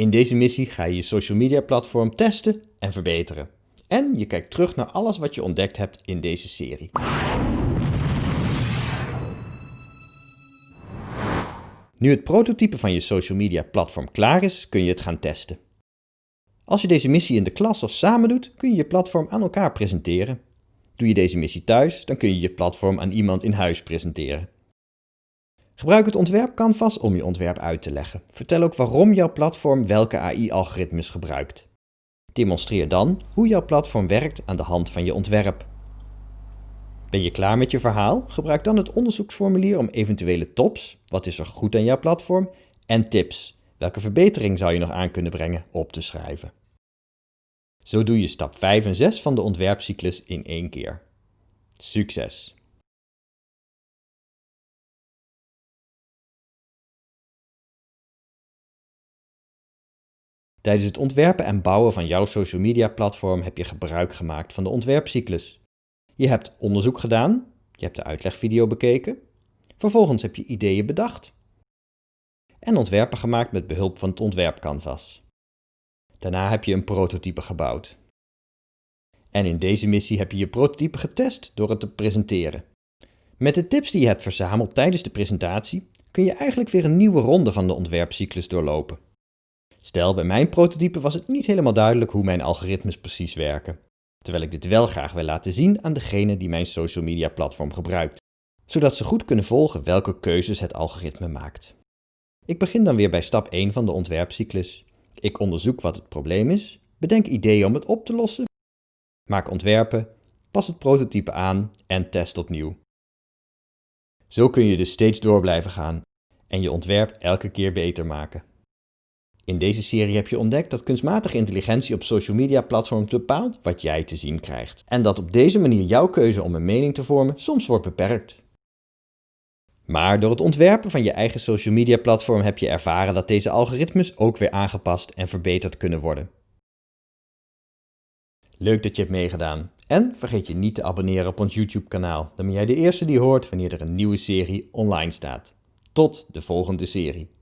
In deze missie ga je je social media platform testen en verbeteren. En je kijkt terug naar alles wat je ontdekt hebt in deze serie. Nu het prototype van je social media platform klaar is, kun je het gaan testen. Als je deze missie in de klas of samen doet, kun je je platform aan elkaar presenteren. Doe je deze missie thuis, dan kun je je platform aan iemand in huis presenteren. Gebruik het ontwerp Canvas om je ontwerp uit te leggen. Vertel ook waarom jouw platform welke AI-algoritmes gebruikt. Demonstreer dan hoe jouw platform werkt aan de hand van je ontwerp. Ben je klaar met je verhaal? Gebruik dan het onderzoeksformulier om eventuele tops, wat is er goed aan jouw platform, en tips, welke verbetering zou je nog aan kunnen brengen, op te schrijven. Zo doe je stap 5 en 6 van de ontwerpcyclus in één keer. Succes! Tijdens het ontwerpen en bouwen van jouw social media platform heb je gebruik gemaakt van de ontwerpcyclus. Je hebt onderzoek gedaan, je hebt de uitlegvideo bekeken, vervolgens heb je ideeën bedacht en ontwerpen gemaakt met behulp van het ontwerpcanvas. Daarna heb je een prototype gebouwd. En in deze missie heb je je prototype getest door het te presenteren. Met de tips die je hebt verzameld tijdens de presentatie kun je eigenlijk weer een nieuwe ronde van de ontwerpcyclus doorlopen. Stel, bij mijn prototype was het niet helemaal duidelijk hoe mijn algoritmes precies werken, terwijl ik dit wel graag wil laten zien aan degene die mijn social media platform gebruikt, zodat ze goed kunnen volgen welke keuzes het algoritme maakt. Ik begin dan weer bij stap 1 van de ontwerpcyclus. Ik onderzoek wat het probleem is, bedenk ideeën om het op te lossen, maak ontwerpen, pas het prototype aan en test opnieuw. Zo kun je dus steeds door blijven gaan en je ontwerp elke keer beter maken. In deze serie heb je ontdekt dat kunstmatige intelligentie op social media platforms bepaalt wat jij te zien krijgt. En dat op deze manier jouw keuze om een mening te vormen soms wordt beperkt. Maar door het ontwerpen van je eigen social media platform heb je ervaren dat deze algoritmes ook weer aangepast en verbeterd kunnen worden. Leuk dat je hebt meegedaan. En vergeet je niet te abonneren op ons YouTube kanaal. Dan ben jij de eerste die hoort wanneer er een nieuwe serie online staat. Tot de volgende serie.